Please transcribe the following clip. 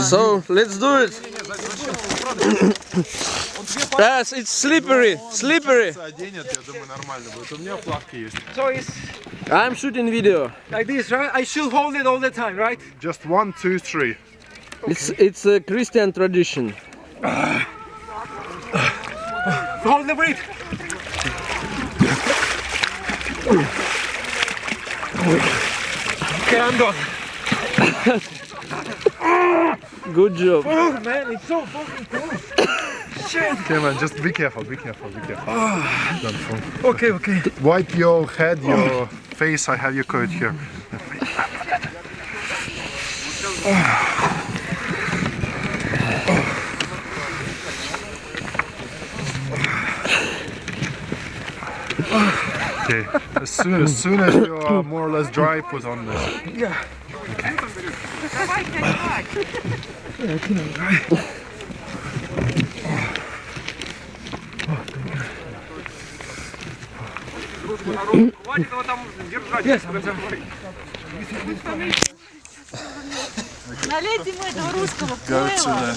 So let's do it. yes, it's slippery, slippery. So it's. I'm shooting video. Like this, right? I should hold it all the time, right? Just one, two, three. Okay. It's it's a Christian tradition. hold the breath. Okay, I'm done. Good job. Oh man, it's so fucking close. Shit. Okay, man, just be careful, be careful, be careful. Ah. Don't fall. Okay, okay. Wipe your head, your face. I have your coat here. Ah. Okay. As soon as soon as you are more or less dry, put on this. Yeah. Yes, Налейте ему этого русского поила.